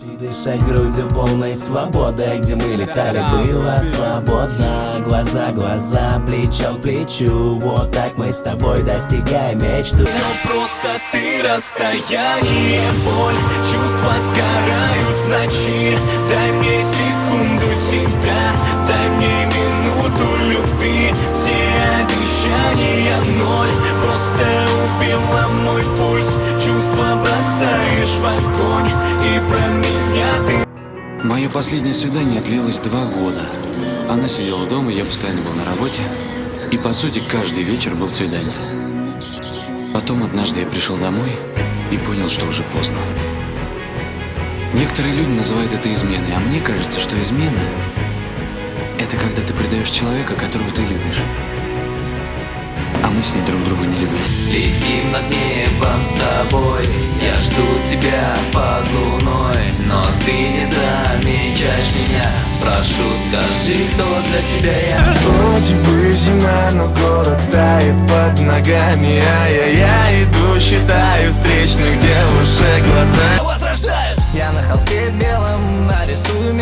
Дышать грудью полной свободы, где мы летали, было свободно. Глаза, глаза, плечом плечу Вот так мы с тобой достигаем мечту. Но просто ты расстояние, боль Чувства сгорают в ночи. Дай мне секунду себя Дай мне минуту любви. Все обещания ноль Просто убила мой пульс Мое последнее свидание длилось два года. Она сидела дома, я постоянно был на работе. И по сути каждый вечер был свидание. Потом однажды я пришел домой и понял, что уже поздно. Некоторые люди называют это изменой, а мне кажется, что измена – это когда ты предаешь человека, которого ты любишь. А мы с ней друг друга не любим. Летим над небом с тобой Я жду тебя под луной Но ты не меня Прошу, скажи, кто для тебя я? Вроде бы зима, но город тает под ногами А я, я иду, считаю встречных девушек глаза Я на холсте белом нарисую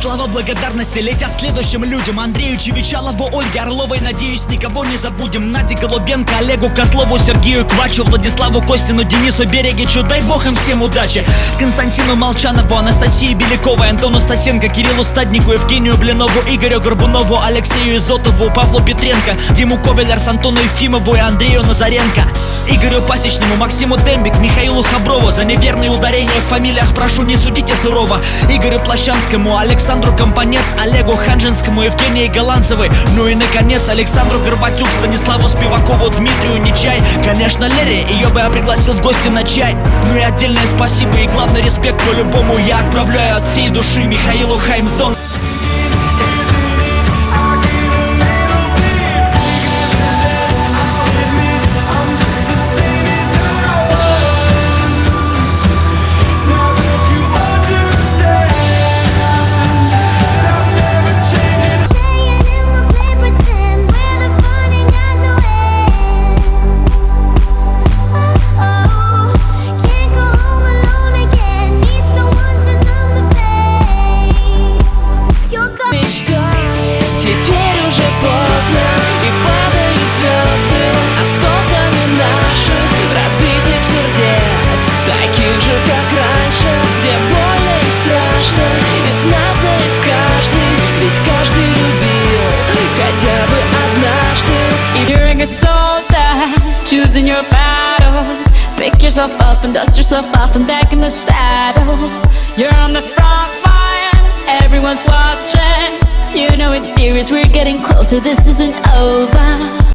Слова благодарности летят следующим людям. Андрею Чевичалову, Ольге Орловой. Надеюсь, никого не забудем. Наде Голубенко, Олегу Козлову, Сергею Квачу Владиславу Костину, Денису Берегичу. Дай бог им всем удачи. Константину Молчанову, Анастасии Беляковой Антону Стасенко, Кириллу Стаднику, Евгению Блинову Игорю Горбунову, Алексею Изотову Павлу Петренко, Диму Ковелерс, Антону Ефимову и Андрею Назаренко Игорю Пасечному, Максиму Дембик, Михаилу Хаброву За неверные ударения в фамилиях прошу не судите сурово. Игорю Плащанскому, Александру Компанец, Олегу Ханжинскому, Евгении Голландцевой. Ну и наконец Александру Горбатюк, Станиславу Спивакову, Дмитрию Нечай. Конечно Лере, ее бы я пригласил в гости на чай. Ну и отдельное спасибо и главный респект по-любому Я отправляю от всей души Михаилу Хаймзон choosing your battle Pick yourself up and dust yourself off and back in the saddle. You're on the front line, everyone's watching. You know it's serious, we're getting closer, this isn't over